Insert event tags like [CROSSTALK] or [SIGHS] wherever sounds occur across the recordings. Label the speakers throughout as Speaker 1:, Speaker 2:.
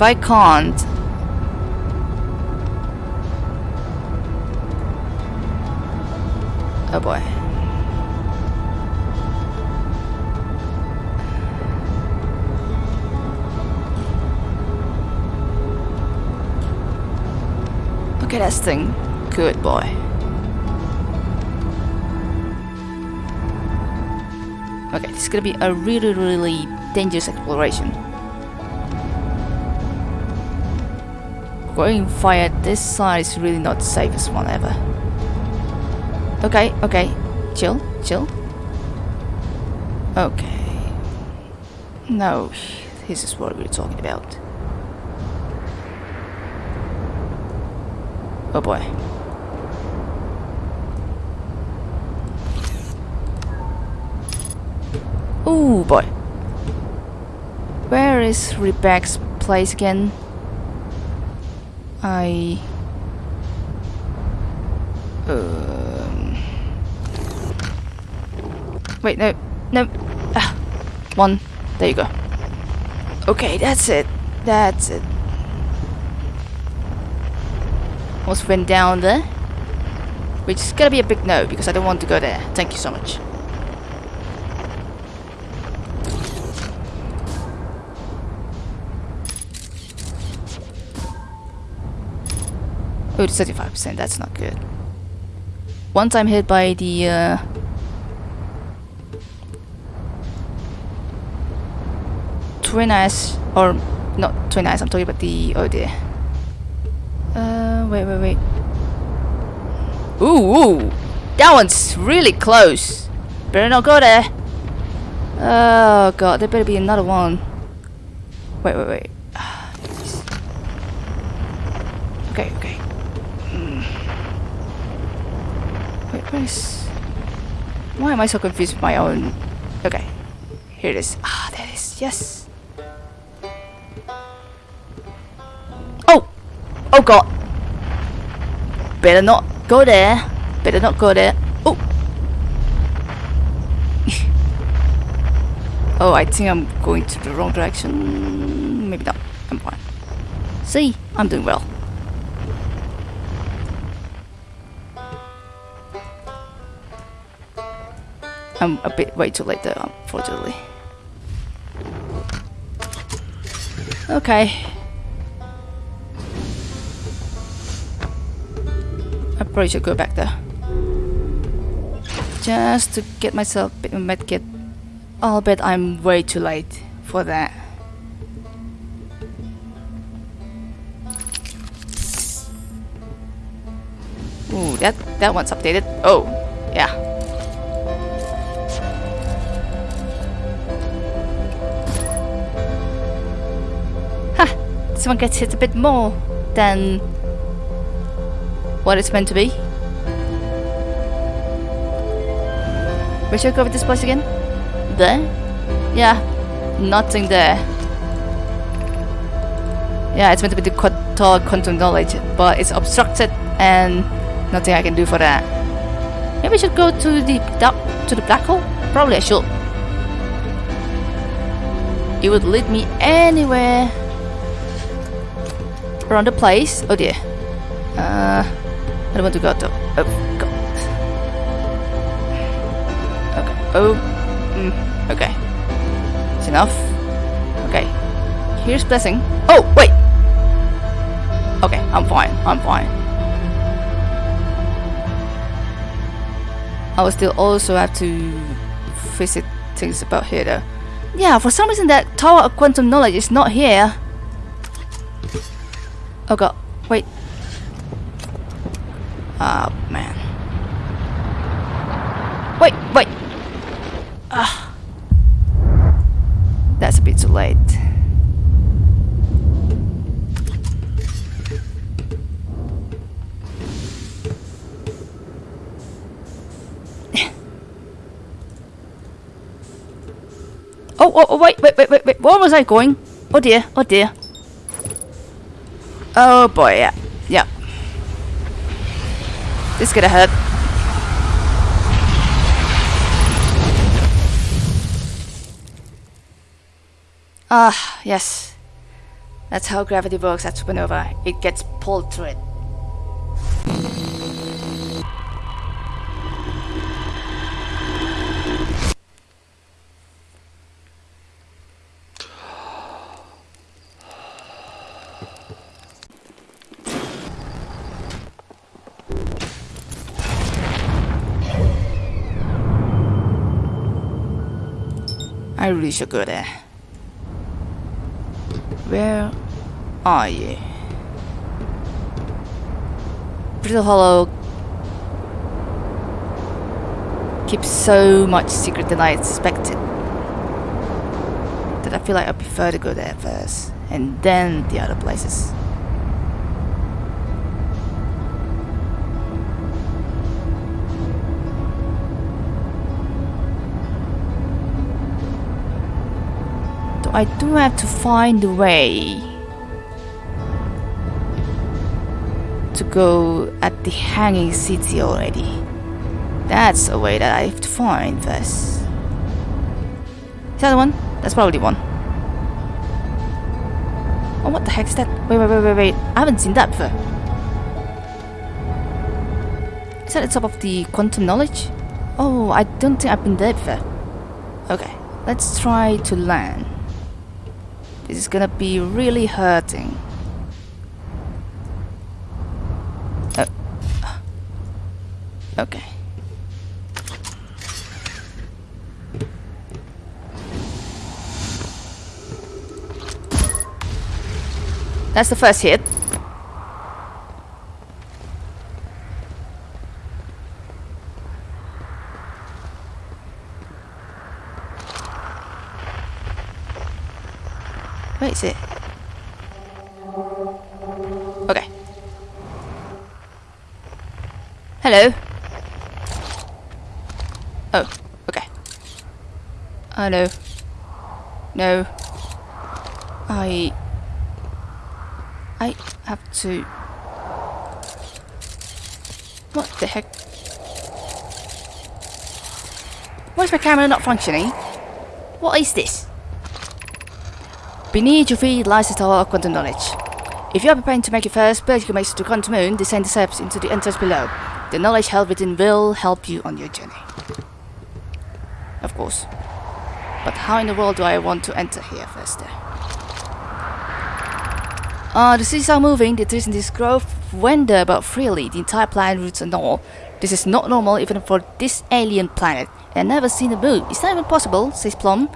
Speaker 1: If I can't... Oh boy. Okay, that's thing. Good boy. Okay, this is gonna be a really, really dangerous exploration. Going via this side is really not the safest one ever. Okay, okay. Chill, chill. Okay. No, this is what we're talking about. Oh boy. Oh boy. Where is Rebecca's place again? I... Um... Wait, no, no. Ah, one. There you go. Okay, that's it. That's it. Almost went down there. Which is gonna be a big no because I don't want to go there. Thank you so much. Oh, it's 35%, that's not good. Once I'm hit by the uh, twin eyes, or not twin eyes, I'm talking about the, oh dear. Uh, wait, wait, wait. Ooh, ooh, that one's really close. Better not go there. Oh god, there better be another one. Wait, wait, wait. Okay, okay. Hmm. Wait, Why am I so confused with my own... Okay. Here it is. Ah, there it is. Yes. Oh! Oh god! Better not go there. Better not go there. Oh! [LAUGHS] oh, I think I'm going to the wrong direction. Maybe not. I'm fine. See? I'm doing well. I'm a bit way too late though, unfortunately. Okay. I probably should go back there. Just to get myself a medkit. Oh, I'll bet I'm way too late for that. Ooh, that that one's updated. Oh, yeah. This one gets hit a bit more than what it's meant to be. We should go with this place again? There? Yeah, nothing there. Yeah, it's meant to be the tower of quantum knowledge, but it's obstructed and nothing I can do for that. Maybe we should go to the to the black hole? Probably I should. It would lead me anywhere around the place. Oh dear. Uh, I don't want to go to. Oh. Okay. Oh. Mm, okay. It's enough. Okay. Here's blessing. Oh wait. Okay, I'm fine. I'm fine. I will still also have to visit things about here though. Yeah, for some reason that Tower of Quantum Knowledge is not here. Oh god, wait. Oh, man. Wait, wait! Ah. That's a bit too late. [LAUGHS] Oh, oh, oh, wait, wait, wait, wait. Where was I going? Oh dear, oh dear. Oh boy, yeah. Yeah. This is gonna hurt. Ah, yes. That's how gravity works at supernova. It gets pulled through it. I really should go there. Where are you? Brittle Hollow keeps so much secret than I expected. That I feel like I prefer to go there first, and then the other places. I do have to find a way to go at the hanging city already. That's a way that I have to find first. Is that the one? That's probably one. Oh, what the heck is that? Wait, wait, wait, wait, wait. I haven't seen that before. Is that the top of the quantum knowledge? Oh, I don't think I've been there before. Okay, let's try to land. This is gonna be really hurting. Oh. Okay. That's the first hit. Hello. Oh, okay. Oh no. I... I have to... What the heck? Why is my camera not functioning? What is this? Beneath your feet lies the tower of quantum knowledge. If you are preparing to make your first pilgrimage to quantum moon, descend the steps into the entrance below. The knowledge held within will help you on your journey. Of course. But how in the world do I want to enter here first? Uh, the cities are moving, the trees in this grove wander about freely, the entire planet roots and all. This is not normal even for this alien planet. And never seen a moon. It's not even possible? says Plum.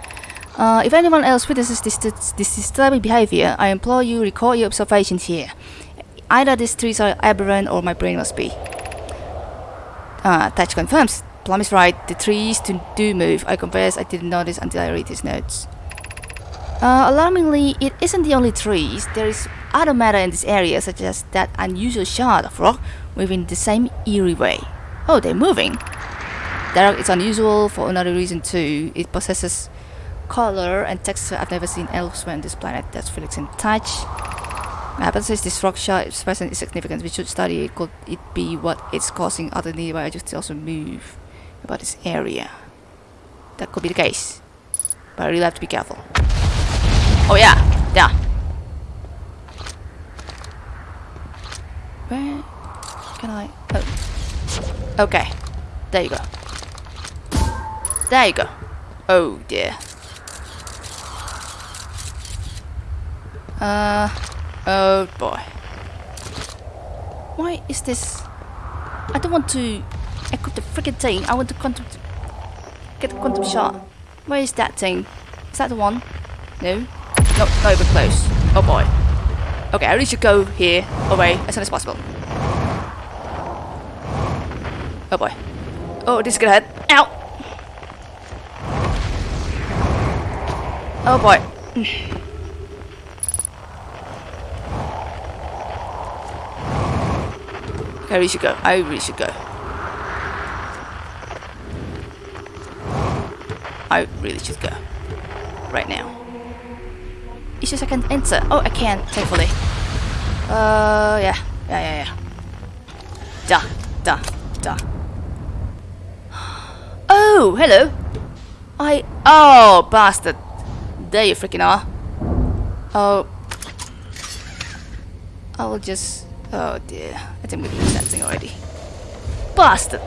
Speaker 1: Uh, if anyone else witnesses this, this, this disturbing behavior, I implore you record your observations here. Either these trees are aberrant or my brain must be. Uh, Thatch confirms. Plum is right. The trees do, do move. I confess I didn't notice until I read his notes. Uh, alarmingly, it isn't the only trees. There is other matter in this area, such as that unusual shard of rock moving the same eerie way. Oh, they're moving. That is unusual for another reason too. It possesses color and texture I've never seen elsewhere on this planet. That's Felix in touch. My hypothesis this rock shard is present is significant. We should study it. Could it be what it's causing other nearby objects to also move about this area? That could be the case. But I really have to be careful. Oh yeah, yeah. Where can I? Oh. Okay, there you go. There you go. Oh dear. Uh, oh boy. Why is this? I don't want to equip the freaking thing. I want to quantum get the quantum shot. Where is that thing? Is that the one? No. No, not even close. Oh boy. Okay, I really should go here away as soon as possible. Oh boy. Oh, this is gonna hurt. Ow! Oh boy. Mm. I really should go. I really should go. I really should go. Right now. It's just I can enter. Oh, I can, thankfully. Uh, yeah. Yeah, yeah, yeah. Da, da, da. Oh, hello. I... Oh, bastard. There you freaking are. Oh. I will just... Oh dear, I think we lose that thing already. Bastard!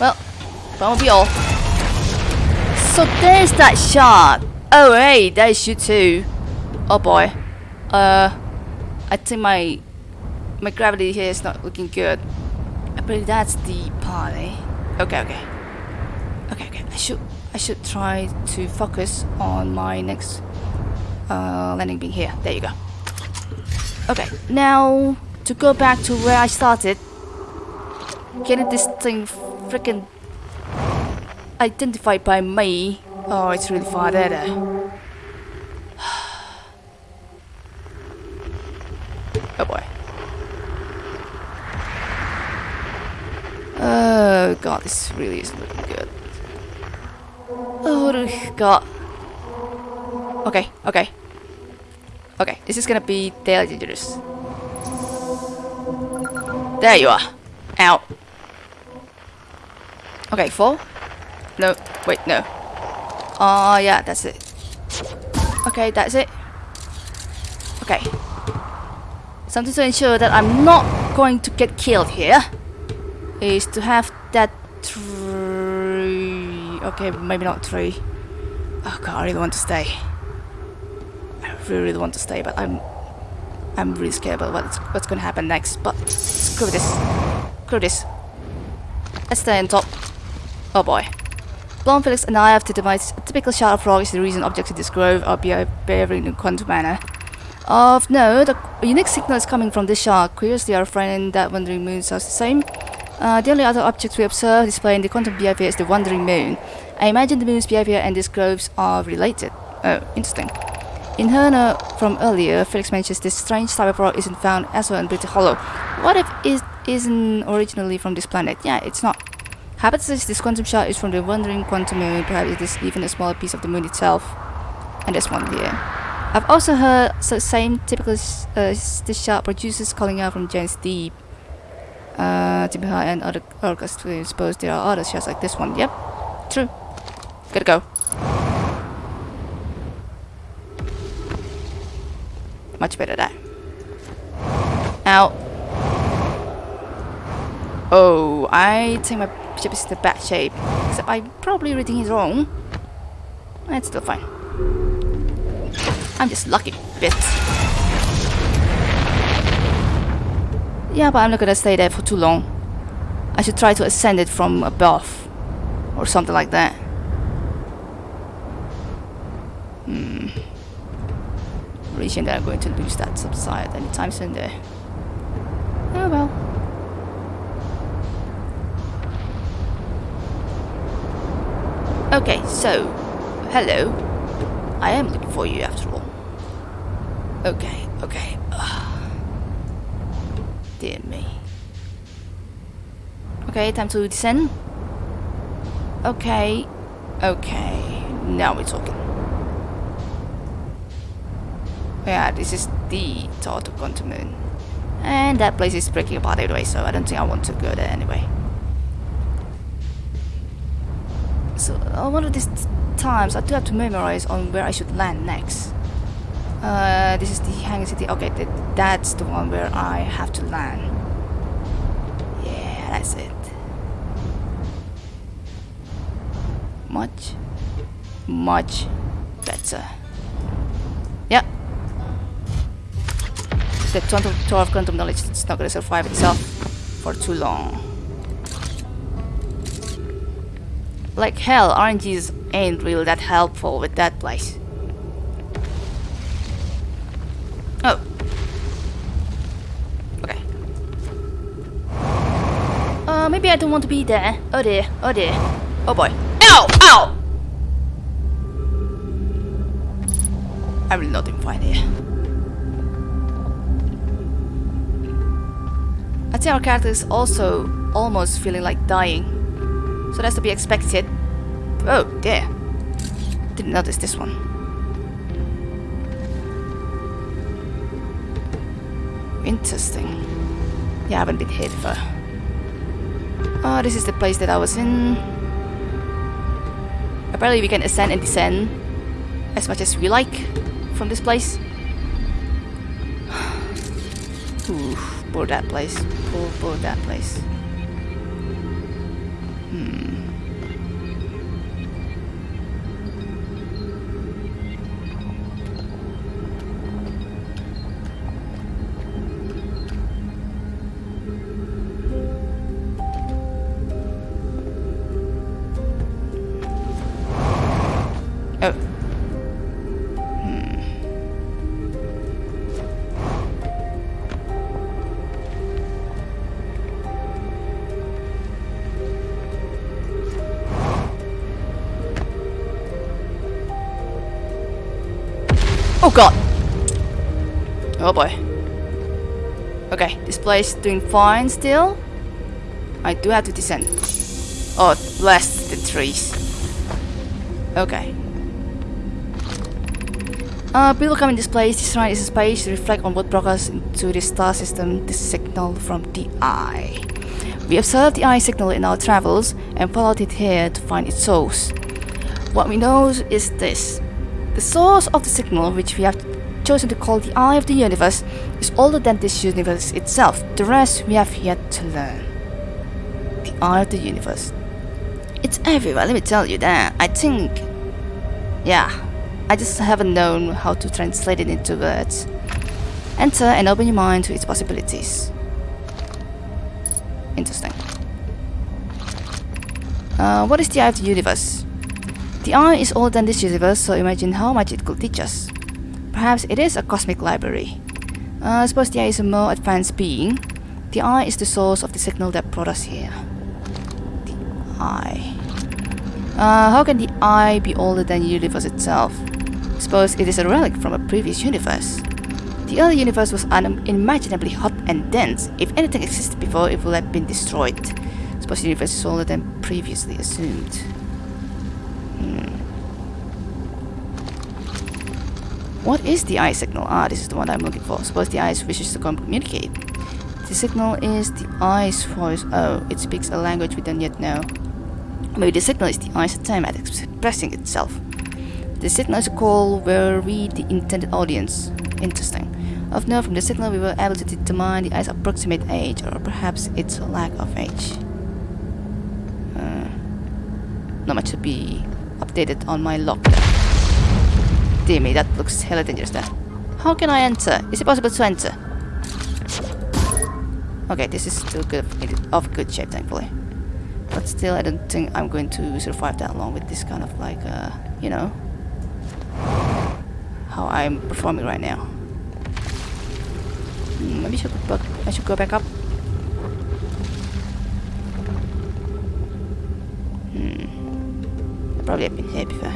Speaker 1: Well, that won't be all. So there's that shot. Oh hey, there's you too. Oh boy. Uh, I think my my gravity here is not looking good. I believe that's the party. Okay, okay. Okay, okay. I should I should try to focus on my next uh, landing being here. There you go. Okay, now to go back to where I started. Getting this thing freaking identified by me. Oh, it's really far there. there. [SIGHS] oh boy. Oh god, this really isn't looking good. Oh god. Okay, okay. Okay, this is gonna be daily dangerous. There you are. Out. Okay, four. No, wait, no. Oh, yeah, that's it. Okay, that's it. Okay. Something to ensure that I'm not going to get killed here is to have that tree. Okay, maybe not three. Oh god, I really want to stay. Really, really want to stay, but I'm I'm really scared about what's, what's gonna happen next. But screw this. Screw this. Let's stay on top. Oh boy. Blonde Felix and I have to devise a typical shard of rock is the reason objects in this grove are behaving in a quantum manner. Of note, a unique signal is coming from this shard. Curiously, our friend that wandering moon sounds the same. Uh, the only other object we observe displaying the quantum behavior is the wandering moon. I imagine the moon's behavior and these groves are related. Oh, interesting. In Herner from earlier, Felix mentions this strange type of rock isn't found as well in Brittle Hollow. What if it isn't originally from this planet? Yeah, it's not. Hypothesis this quantum shard is from the wandering quantum moon, perhaps it is even a smaller piece of the moon itself. And there's one here. I've also heard the same typical uh, shard produces calling out from Giant's Deep uh, Timber Hearth and other. We suppose there are others just like this one. Yep, true. Gotta go. Much better that. Now. Oh, I think my ship is in bad shape. Except I'm probably reading it wrong. It's still fine. I'm just lucky bits. Yeah, but I'm not gonna stay there for too long. I should try to ascend it from above. Or something like that. Hmm. Really that I'm going to lose that subside anytime soon there. Oh well. Okay, so, hello. I am looking for you after all. Okay, okay. Ugh. [SIGHS] Dear me. Okay, time to descend. Okay. Okay. Now we're talking. Yeah, this is the Total Quantum Moon. And that place is breaking apart anyway, so I don't think I want to go there anyway. So, uh, one of these times, I do have to memorize on where I should land next. Uh, this is the Hanging City. Okay, th that's the one where I have to land. Yeah, that's it. Much, much better. The 12 quantum knowledge is not going to survive itself for too long. Like hell, RNGs ain't really that helpful with that place. Oh. Okay. Uh, maybe I don't want to be there. Oh dear, oh dear. Oh boy. Ow! Ow! I'm not doing fine here. I think our character is also almost feeling like dying. So that's to be expected. Oh, dear. Didn't notice this one. Interesting. Yeah, I haven't been hit for... Oh, this is the place that I was in. Apparently we can ascend and descend as much as we like from this place. [SIGHS] Ooh, poor that place. Poor, poor that place. Oh boy. Okay, this place doing fine still. I do have to descend. Oh, blast the trees. Okay. Uh, people come in this place, this is a space to reflect on what brought us into this star system, the signal from the eye. We observed the eye signal in our travels and followed it here to find its source. What we know is this. The source of the signal, which we have chosen to call the eye of the universe, is older than this universe itself. The rest we have yet to learn. The eye of the universe. It's everywhere, let me tell you that. I think... Yeah, I just haven't known how to translate it into words. Enter and open your mind to its possibilities. Interesting. Uh, what is the eye of the universe? The eye is older than this universe, so imagine how much it could teach us. Perhaps it is a cosmic library. Uh, suppose the eye is a more advanced being. The eye is the source of the signal that brought us here. The eye. Uh, how can the eye be older than the universe itself? Suppose it is a relic from a previous universe. The early universe was unimaginably hot and dense. If anything existed before, it would have been destroyed. Suppose the universe is older than previously assumed. Hmm. What is the eye signal? Ah, this is the one I'm looking for. Suppose the eye wishes to communicate. The signal is the eye's voice. Oh, it speaks a language we don't yet know. Maybe the signal is the eye's attempt at expressing itself. The signal is a call where we, the intended audience. Interesting. Of note, from the signal we were able to determine the eye's approximate age, or perhaps its lack of age. Uh, not much to be updated on my log. Dear me, that looks hella dangerous there. How can I enter? Is it possible to enter? Okay, this is still good of good shape, thankfully. But still, I don't think I'm going to survive that long with this kind of like, uh, you know, how I'm performing right now. Hmm, maybe I should, back, I should go back up. Hmm. Probably have been here before.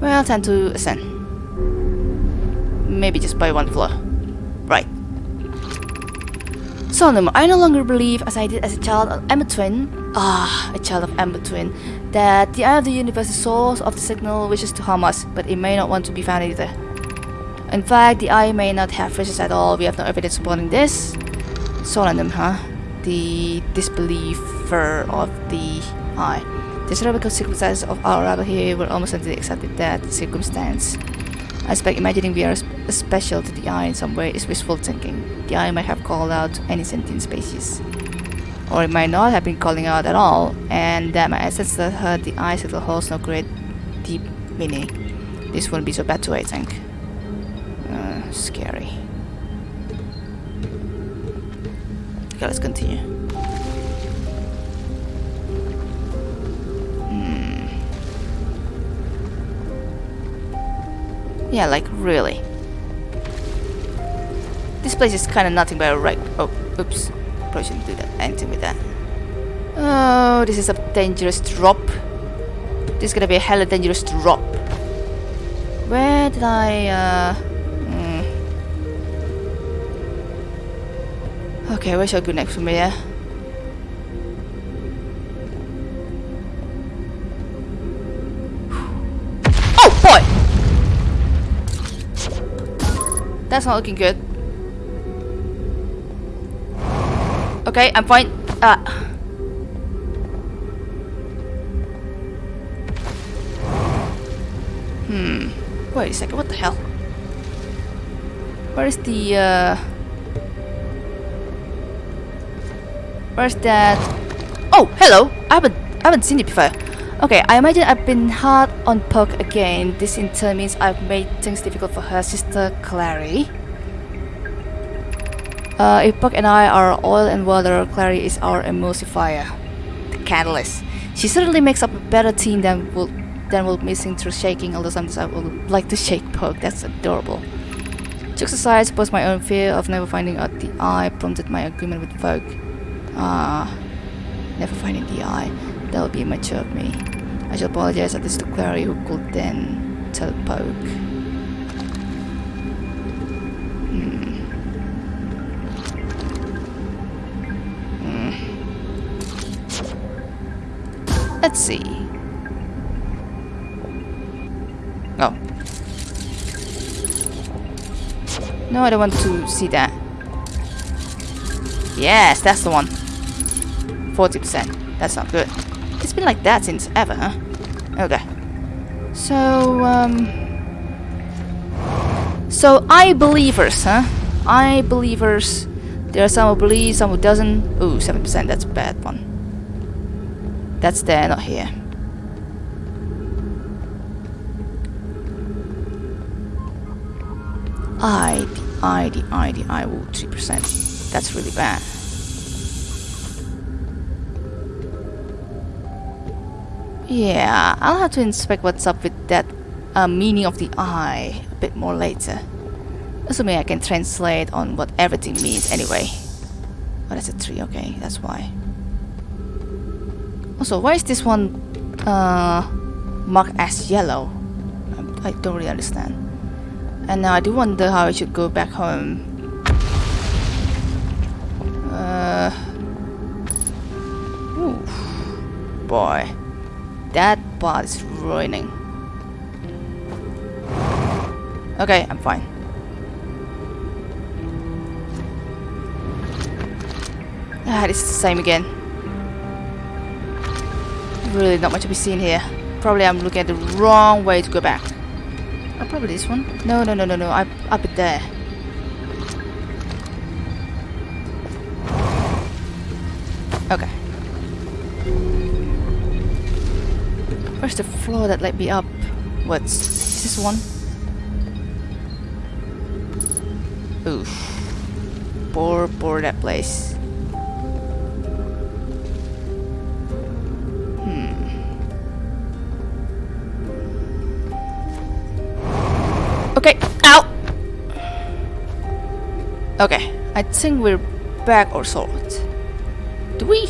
Speaker 1: Well, time to ascend. Maybe just by one floor. Right. So Solanum, I no longer believe, as I did as a child of Ember Twin, ah, a child of Ember Twin, that the eye of the universe is source of the signal wishes to harm us, but it may not want to be found either. In fact, the eye may not have wishes at all. We have no evidence supporting this. Solanum, huh? The disbeliever of the eye. The historical circumstances of our arrival here were almost certainly accepted that circumstance. I expect imagining we are special to the eye in some way is wishful thinking. The eye might have called out any sentient species. Or it might not have been calling out at all, and that my ancestors heard the eye signal holds no great deep meaning. This wouldn't be so bad too, I think. Uh, scary. Okay, let's continue. Yeah, like really. This place is kind of nothing but a right. Oh, oops. Probably shouldn't do that. Anything with that. Oh, this is a dangerous drop. This is gonna be a hella dangerous drop. Where did I, uh... Hmm. Okay, where shall I go next from here? That's not looking good. Okay, I'm fine. Ah. Hmm. Wait a second, what the hell? Where is the, uh... Where's that? Oh, hello! I haven't, I haven't seen it before. Okay, I imagine I've been hard on Poke again. This in turn means I've made things difficult for her sister Clary. Uh, if Poke and I are oil and water, Clary is our emulsifier, the catalyst. She certainly makes up a better team than will than will missing through shaking. Although sometimes I would like to shake Poke. That's adorable. Jokes aside, I suppose my own fear of never finding out the eye prompted my agreement with Vogue. Ah, never finding the eye. That would be immature of me. I shall apologize at least to Clary who could then tell Poke. Hmm. Hmm. Let's see. Oh. No, I don't want to see that. Yes, that's the one. 40%. That's not good. It's been like that since ever, huh? Okay. So, um... So, I believers, huh? I believers. There are some who believe, some who doesn't. Ooh, 7%, that's a bad one. That's there, not here. I, the I, the I, the I, ooh, 3%. That's really bad. Yeah, I'll have to inspect what's up with that uh, meaning of the eye a bit more later. Assuming I can translate on what everything means anyway. Oh, that's a tree, okay, that's why. Also, why is this one uh, marked as yellow? I, don't really understand. And now I do wonder how I should go back home. Uh, oof, boy. That part is ruining. Okay, I'm fine. Ah, this is the same again. Really not much to be seen here. Probably I'm looking at the wrong way to go back. Oh, probably this one. No, no, no, no, no. I up it there. Okay. Where's the floor that let me up? What's is this one? Oof. Poor, poor that place. Hmm. Okay, ow! Okay, I think we're back or sort. Do we?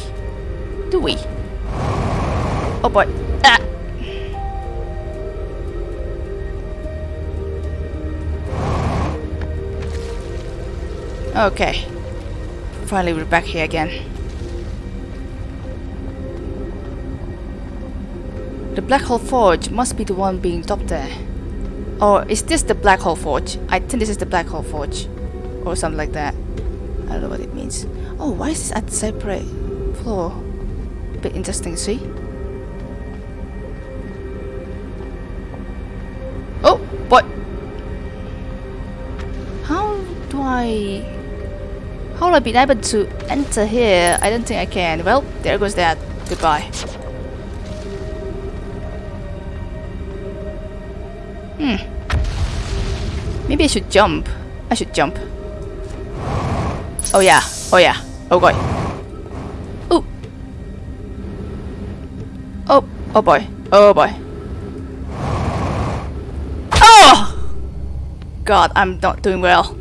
Speaker 1: Do we? Oh boy. Ah! Okay. Finally we're back here again. The Black Hole Forge must be the one being topped there. Or is this the Black Hole Forge? I think this is the Black Hole Forge. Or something like that. I don't know what it means. Oh, why is this at separate floor? Bit interesting, see? Oh, what? How do I... How will I be able to enter here? I don't think I can. Well, there goes that. Goodbye. Hmm. Maybe I should jump. I should jump. Oh yeah. Oh yeah. Oh boy. Ooh. Oh. Oh boy. Oh boy. Oh! God, I'm not doing well.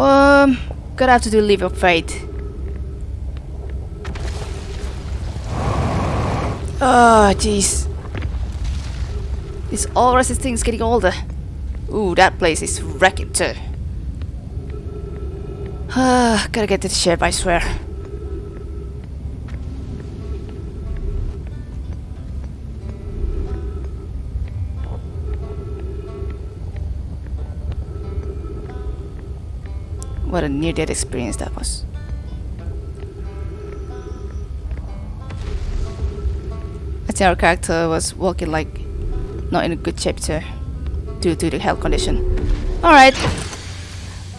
Speaker 1: Um, gonna have to do Leap of Faith. Oh, jeez. This all resisting is getting older. Ooh, that place is wrecking too. Ah, gotta get to the ship, I swear. What a near-death experience that was. I think our character was walking like not in a good shape due to the health condition. Alright.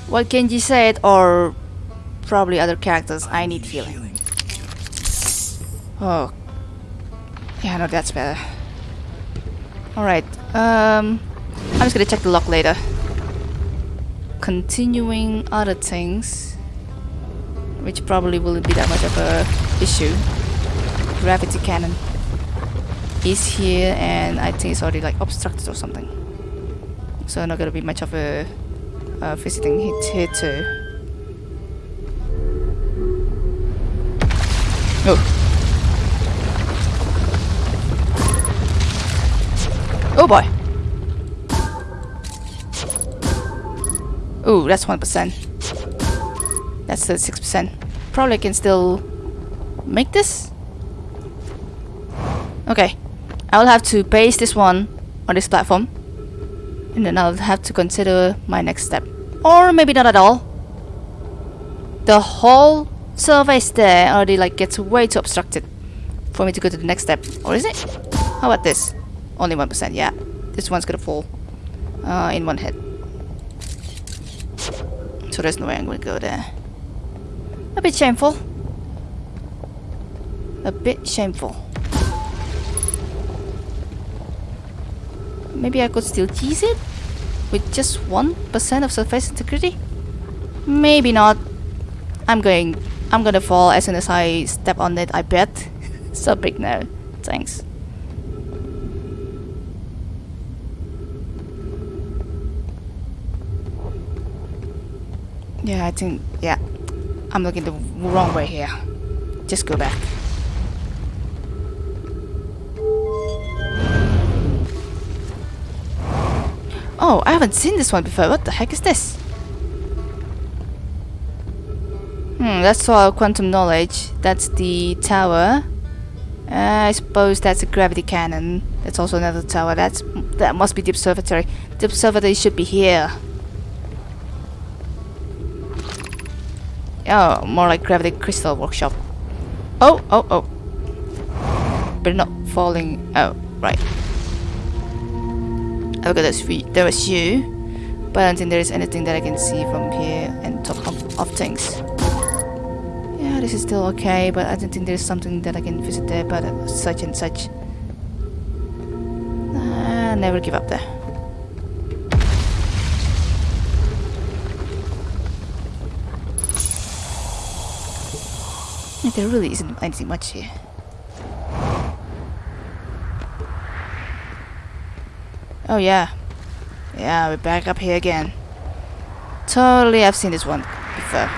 Speaker 1: What Genji said, or probably other characters, I need healing. Oh. Yeah, no, that's better. Alright, um, I'm just gonna check the lock later. Continuing other things, which probably wouldn't be that much of a issue. Gravity cannon is here and I think it's already like obstructed or something. So not gonna be much of a uh, visiting hit here too. Oh. Oh boy. Ooh, that's 1%. That's 36%. Probably can still make this? Okay. I'll have to base this one on this platform. And then I'll have to consider my next step. Or maybe not at all. The whole surface there already like gets way too obstructed for me to go to the next step. Or is it? How about this? Only 1%, yeah. This one's gonna fall uh, in one hit. There's no way I'm gonna go there. A bit shameful. A bit shameful. Maybe I could still tease it? With just 1% of surface integrity? Maybe not. I'm going... I'm gonna fall as soon as I step on it, I bet. [LAUGHS] so big now. Thanks. Yeah, I think, yeah. I'm looking the wrong way here. Just go back. Oh, I haven't seen this one before. What the heck is this? Hmm, that's all quantum knowledge. That's the tower. Uh, I suppose that's a gravity cannon. That's also another tower. That's that must be the observatory. The observatory should be here. Oh, more like Gravity Crystal Workshop. Oh, oh, oh. But not falling. Oh, right. Okay, there's three. There was you. But I don't think there is anything that I can see from here and top of, things. Yeah, this is still okay, but I don't think there's something that I can visit there, but such and such. Uh, never give up there. There really isn't anything much here. Oh yeah. Yeah, we're back up here again. Totally, I've seen this one before.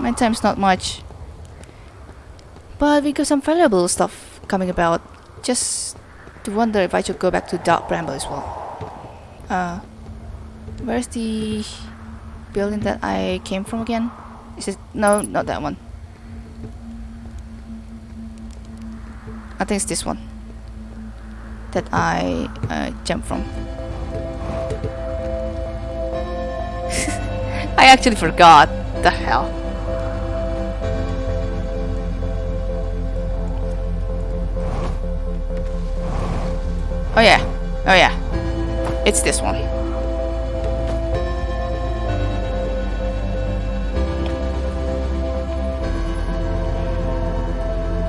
Speaker 1: My time's not much. But we got some valuable stuff coming about just to wonder if I should go back to Dark Bramble as well. Uh, where's the building that I came from again? Is it no, not that one. I think it's this one that I uh, jumped from. [LAUGHS] I actually forgot. The hell. Oh yeah. Oh yeah. It's this one.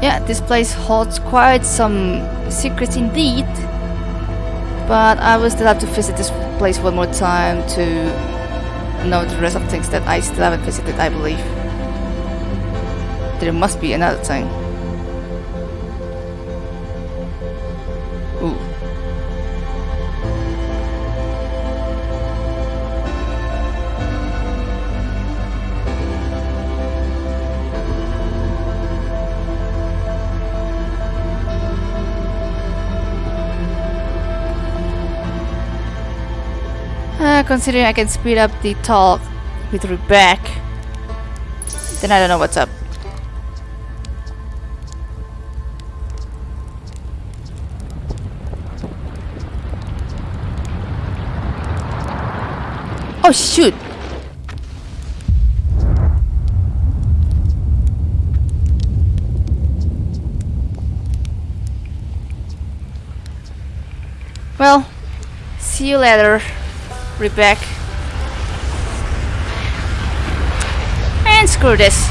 Speaker 1: Yeah, this place holds quite some secrets indeed. But I will still have to visit this place one more time to know the rest of things that I still haven't visited, I believe. There must be another thing. Considering I can speed up the talk with Rebecca, then I don't know what's up. Oh shoot! Well, see you later, Rebecca. And screw this.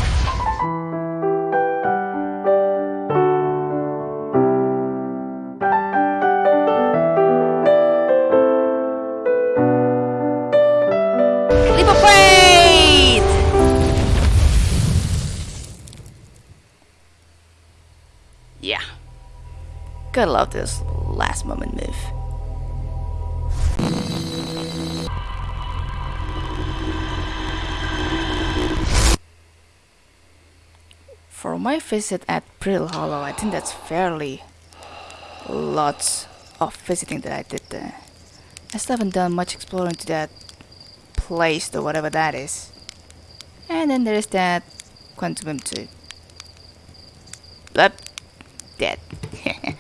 Speaker 1: Leap of faith! Yeah. Gotta love this last moment move. my visit at Brittle Hollow, I think that's fairly lots of visiting that I did there. I still haven't done much exploring to that place or whatever that is. And then there's that Quantum 2. Blood. Dead. [LAUGHS]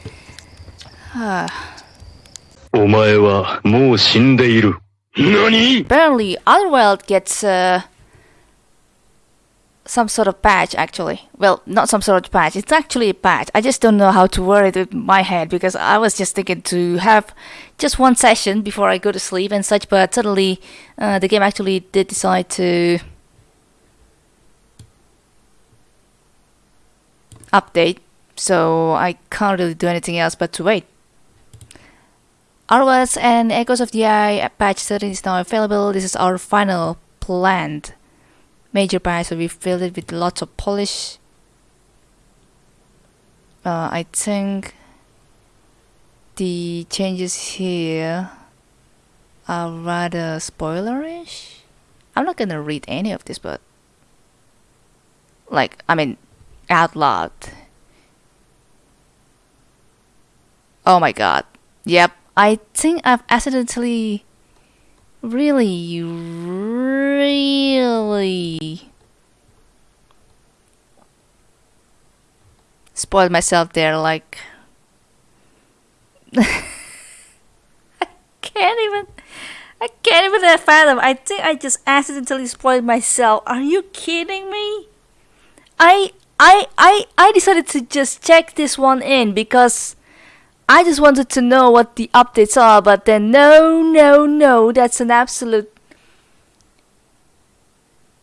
Speaker 2: ah.
Speaker 1: Apparently, Outer Wilds gets, uh, some sort of patch actually. Well, not some sort of patch, it's actually a patch. I just don't know how to word it with my head because I was just thinking to have just one session before I go to sleep and such, but suddenly uh, the game actually did decide to update, so I can't really do anything else but to wait. Outer Wilds and Echoes of the Eye patch 13 is now available. This is our final planned major patch, so we filled it with lots of polish. Uh, I think the changes here are rather spoilerish. I'm not gonna read any of this, but like, I mean, out loud. Oh my god. Yep, I think I've accidentally really, really spoiled myself there. Like, [LAUGHS] I can't even, I can't even fathom. I think I just accidentally spoiled myself. Are you kidding me? I, I, I, I decided to just check this one in because I just wanted to know what the updates are, but then no, no, no, that's an absolute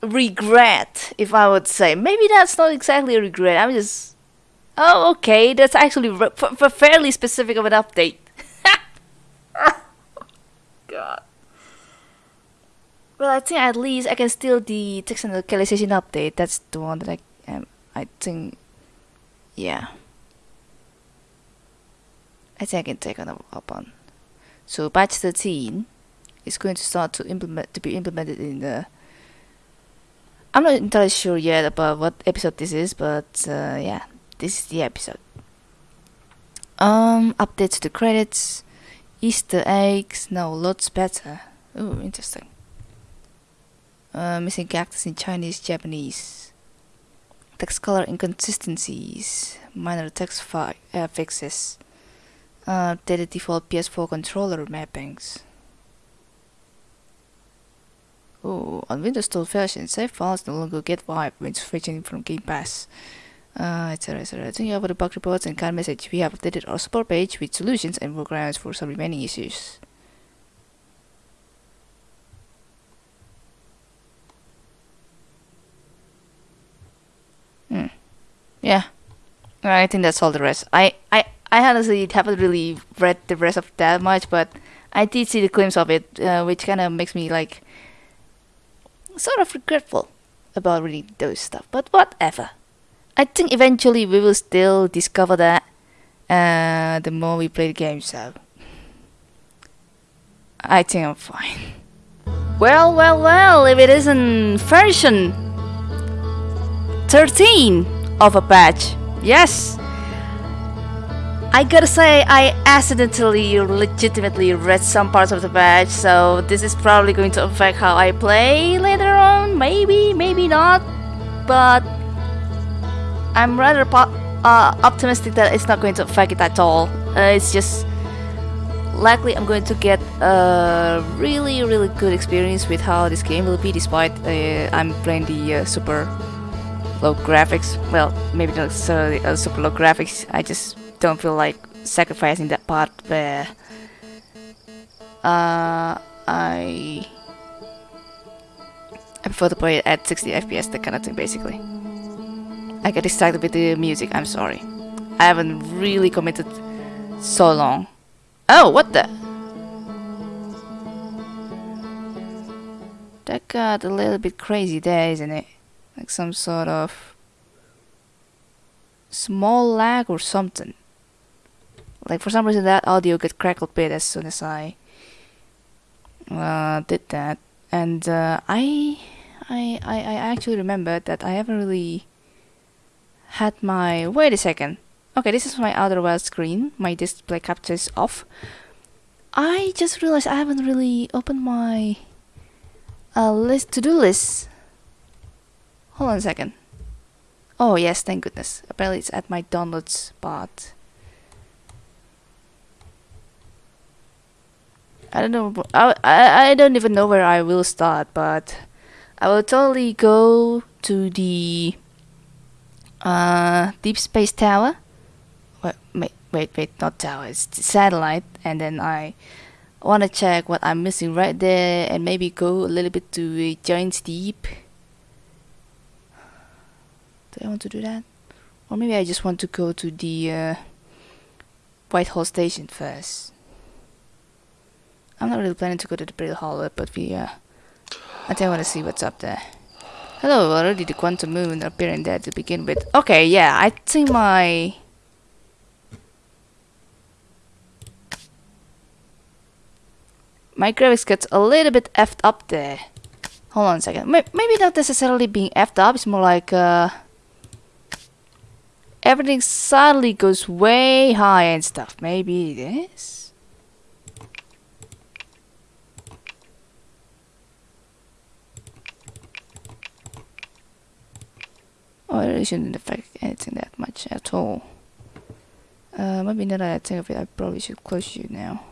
Speaker 1: regret, if I would say. Maybe that's not exactly a regret. I'm just, oh, okay, that's actually re- f- f- fairly specific of an update. [LAUGHS] God. Well, I think at least I can steal the text and localization update. That's the one that I, um, I think, yeah. I think I can take another up on. So batch 13 is going to start to implement to be implemented in the. I'm not entirely sure yet about what episode this is, but uh, yeah, this is the episode. Um, updates to the credits, Easter eggs, now lots better. Oh, interesting. Uh, missing characters in Chinese, Japanese. Text color inconsistencies, minor text fi- uh, fixes uh, updated default PS4 controller mappings. Oh, on Windows 12 version, save files no longer get wiped when switching from Game Pass. Uh, etc. etc. Thank you for the bug reports and kind message. We have updated our support page with solutions and workarounds for some remaining issues. Hmm. Yeah. I think that's all the rest. I, I, I honestly haven't really read the rest of that much, but I did see the glimpse of it, uh, which kind of makes me like sort of regretful about reading those stuff. But whatever. I think eventually we will still discover that uh, the more we play the game. So I think I'm fine. Well, well, well. If it isn't version 13 of a patch, yes. I gotta say, I accidentally, legitimately read some parts of the patch, so this is probably going to affect how I play later on. Maybe, maybe not, but I'm rather uh, optimistic that it's not going to affect it at all. Uh, it's just likely I'm going to get a really really good experience with how this game will be despite uh, I'm playing the uh, super low graphics. Well, maybe not necessarily uh, super low graphics. I just don't feel like sacrificing that part where uh, I I prefer to play it at 60 FPS, that kind of thing, basically. I get distracted with the music, I'm sorry. I haven't really committed so long. Oh, what the? That got a little bit crazy there, isn't it? Like some sort of small lag or something. Like for some reason that audio got crackled bit as soon as I uh, did that. And uh, I, I, I, I actually remembered that I haven't really had my... Wait a second. Okay, this is my Outer Wilds screen. My display capture is off. I just realized I haven't really opened my uh, list to-do list. Hold on a second. Oh yes, thank goodness. Apparently it's at my downloads part. I don't know. I, I, I don't even know where I will start, but I will totally go to the uh, Deep Space Tower. Wait, wait, wait, wait, not tower. It's satellite, and then I want to check what I'm missing right there, and maybe go a little bit to a giant Deep. Do I want to do that? Or maybe I just want to go to the uh, White Hole Station first. I'm not really planning to go to the Brittle Hollow, but we, uh, I I want to see what's up there. Hello, already the quantum moon appearing there to begin with. Okay, yeah, I think my... My graphics gets a little bit effed up there. Hold on a second. Maybe not necessarily being effed up, it's more like, uh... Everything suddenly goes way high and stuff. Maybe this? It really shouldn't affect anything that much at all. Uh, maybe now that I think of it, I probably should close you now.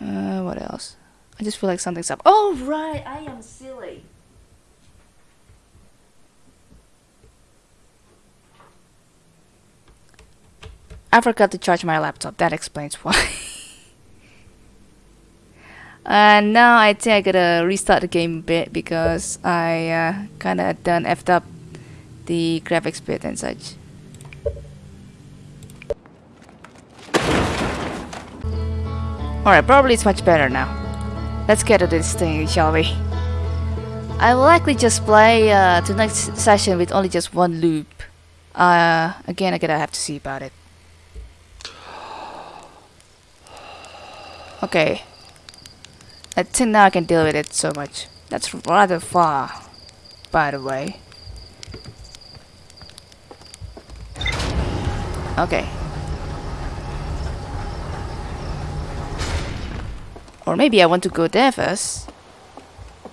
Speaker 1: Uh, what else? I just feel like something's up. Oh, right! I am silly. I forgot to charge my laptop. That explains why. and [LAUGHS] now I think I gotta restart the game a bit because I uh, kinda done effed up the graphics bit and such. Alright, probably it's much better now. Let's get to this thing, shall we? I will likely just play uh, next session with only just one loop. Uh, again, I gotta have to see about it. Okay. I think now I can deal with it so much. That's rather far, by the way. Okay. Or maybe I want to go there first.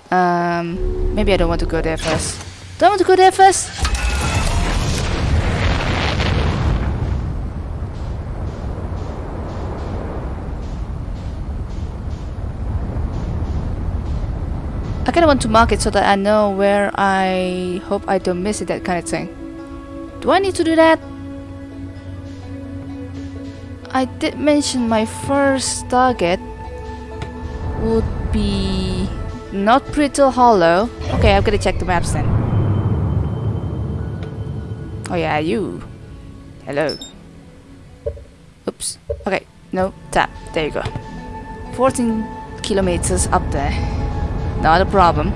Speaker 1: Um, maybe I don't want to go there first. Don't want to go there first? I kinda want to mark it so that I know where I hope I don't miss it, that kind of thing. Do I need to do that? I did mention my first target would be not Brittle Hollow. Okay, I'm gonna check the maps then. Oh yeah, you. Hello. Oops. Okay, no, tap. There you go. 14 kilometers up there. Not a problem.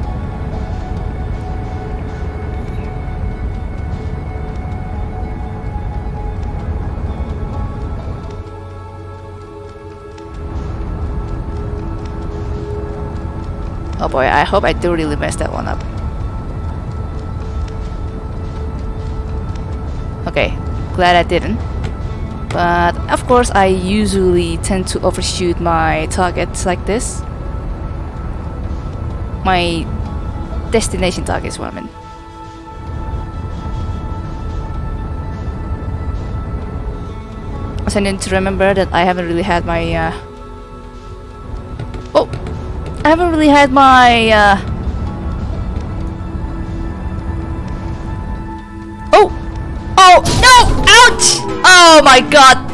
Speaker 1: Oh boy, I hope I do really mess that one up. Okay, glad I didn't. But of course I usually tend to overshoot my targets like this. My destination target is what I mean. I need to remember that I haven't really had my. Uh... I haven't really had my. Uh... Oh, oh no! Ouch! Oh my god!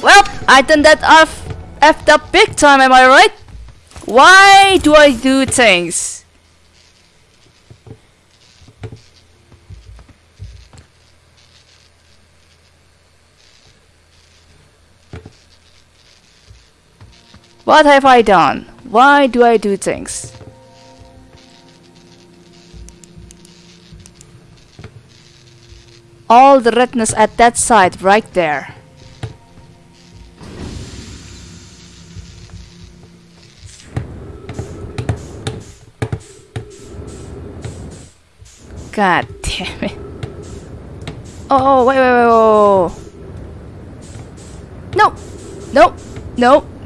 Speaker 1: Well, I done that off effed up big time, am I right? Why do I do things? What have I done? Why do I do things? All the redness at that side right there. God damn it. Oh, wait, wait, wait, wait. No! No! No!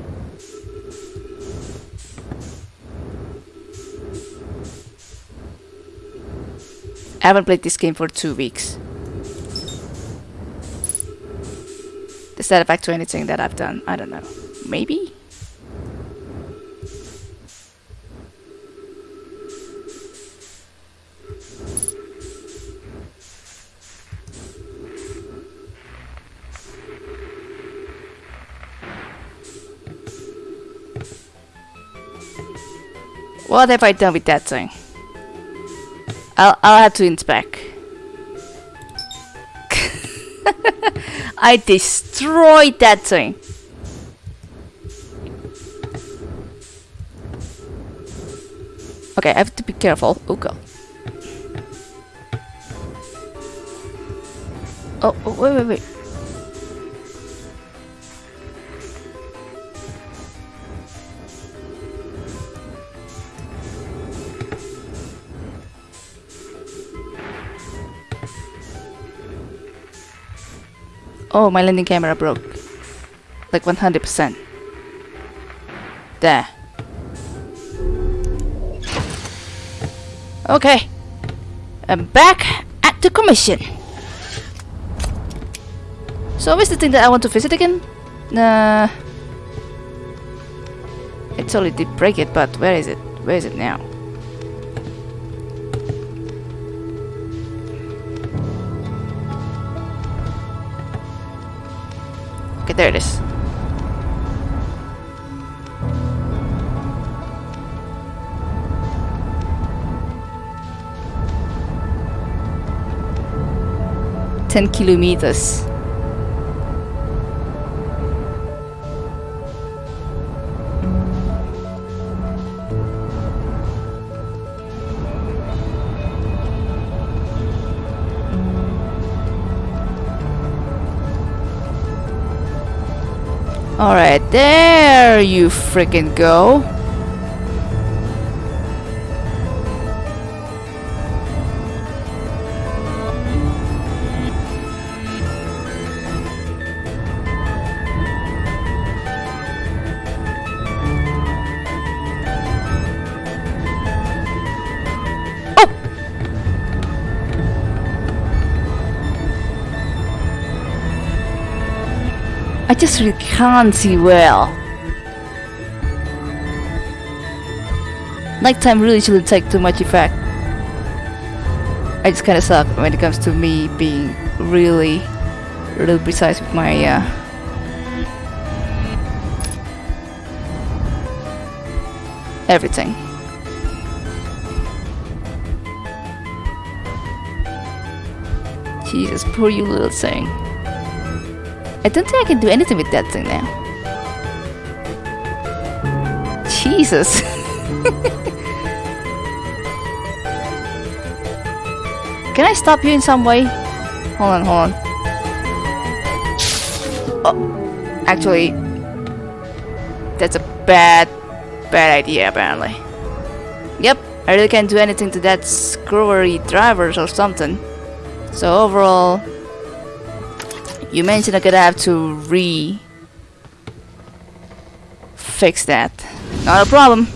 Speaker 1: I haven't played this game for two weeks. Does that affect to anything that I've done? I don't know. Maybe? What have I done with that thing? I'll, I'll have to inspect. [LAUGHS] I destroyed that thing. Okay, I have to be careful. Oh god. Oh, oh wait, wait, wait. Oh, my landing camera broke. Like 100%. There. Okay. I'm back at the commission. So where's the thing that I want to visit again? Uh, it totally did break it, but where is it? Where is it now? There it is. Ten kilometers. Alright, there you freaking go. I just really can't see well. Nighttime really shouldn't take too much effect. I just kinda suck when it comes to me being really, really precise with my uh, everything. Jesus, poor you little thing. I don't think I can do anything with that thing now. Jesus. [LAUGHS] can I stop you in some way? Hold on, hold on. Oh, actually, that's a bad, bad idea apparently. Yep, I really can't do anything to that screwery drivers or something. So overall, you mentioned I'm gonna have to re fix that. Not a problem.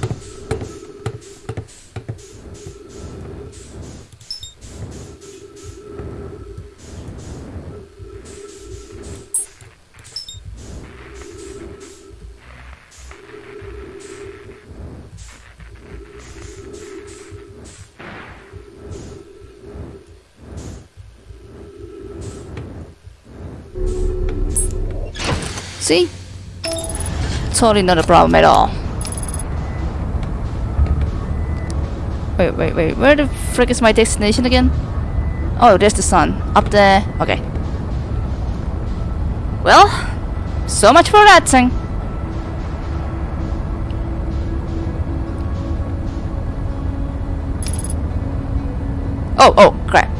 Speaker 1: See? Totally not a problem at all. Wait, wait, wait. Where the frick is my destination again? Oh, there's the sun. Up there. Okay. Well, so much for that thing. Oh, oh, crap.